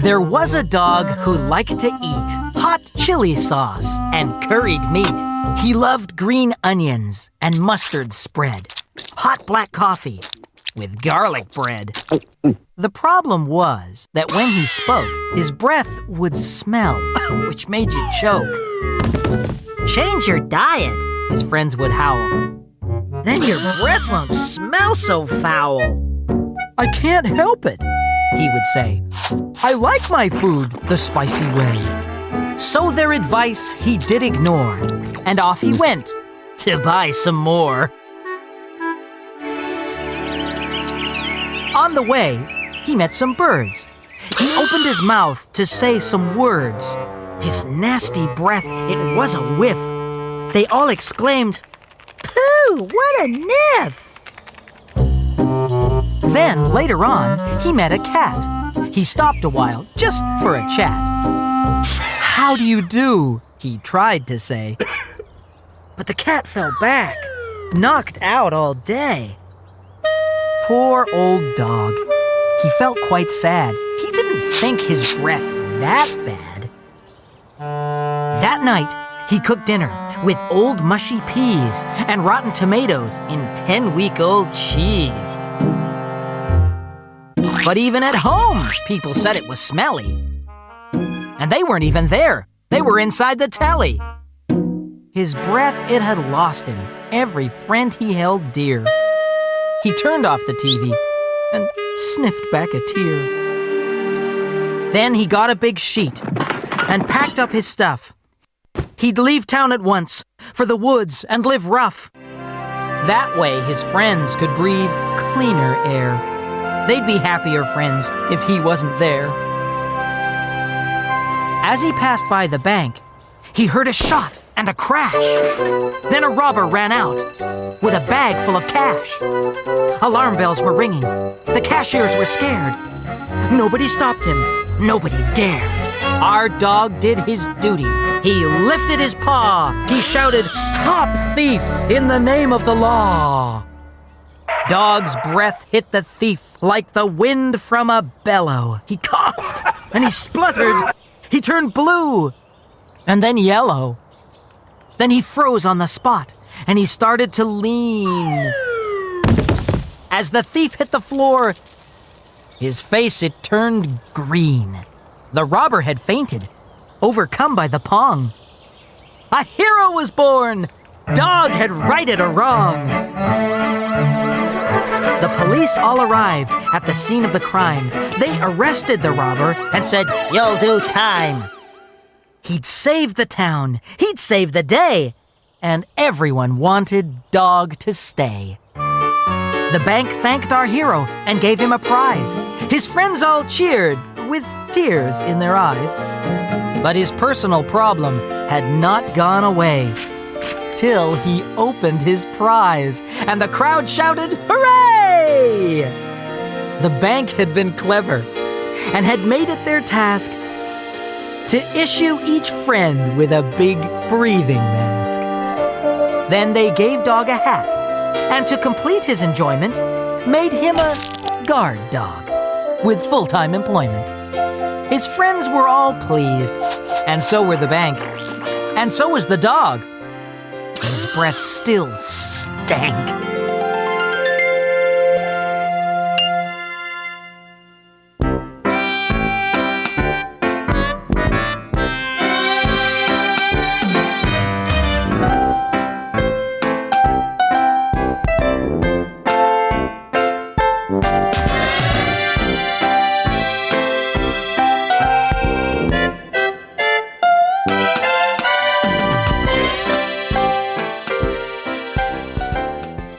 There was a dog who liked to eat hot chili sauce and curried meat. He loved green onions and mustard spread, hot black coffee with garlic bread. The problem was that when he spoke, his breath would smell, which made you choke. Change your diet, his friends would howl. Then your breath won't smell so foul. I can't help it, he would say. I like my food the spicy way. So their advice he did ignore, and off he went to buy some more. On the way, he met some birds. He opened his mouth to say some words. His nasty breath, it was a whiff. They all exclaimed, Pooh, what a niff! Then, later on, he met a cat. He stopped a while, just for a chat. How do you do? He tried to say. But the cat fell back, knocked out all day. Poor old dog. He felt quite sad. He didn't think his breath that bad. That night, he cooked dinner with old mushy peas and rotten tomatoes in 10 week old cheese. But even at home, people said it was smelly. And they weren't even there. They were inside the telly. His breath, it had lost him, every friend he held dear. He turned off the TV and sniffed back a tear. Then he got a big sheet and packed up his stuff. He'd leave town at once for the woods and live rough. That way his friends could breathe cleaner air. They'd be happier friends if he wasn't there. As he passed by the bank, he heard a shot and a crash. Then a robber ran out with a bag full of cash. Alarm bells were ringing. The cashiers were scared. Nobody stopped him. Nobody dared. Our dog did his duty. He lifted his paw. He shouted, Stop, thief, in the name of the law. Dog's breath hit the thief like the wind from a bellow. He coughed and he spluttered. He turned blue and then yellow. Then he froze on the spot and he started to lean. As the thief hit the floor, his face it turned green. The robber had fainted, overcome by the pong. A hero was born! Dog had righted a wrong. The police all arrived at the scene of the crime. They arrested the robber and said, You'll do time. He'd saved the town, he'd saved the day, and everyone wanted Dog to stay. The bank thanked our hero and gave him a prize. His friends all cheered with tears in their eyes. But his personal problem had not gone away till he opened his prize, and the crowd shouted, Hooray! The bank had been clever and had made it their task to issue each friend with a big breathing mask. Then they gave Dog a hat, and to complete his enjoyment, made him a guard dog with full time employment. His friends were all pleased, and so were the bank, and so was the dog breath still stank.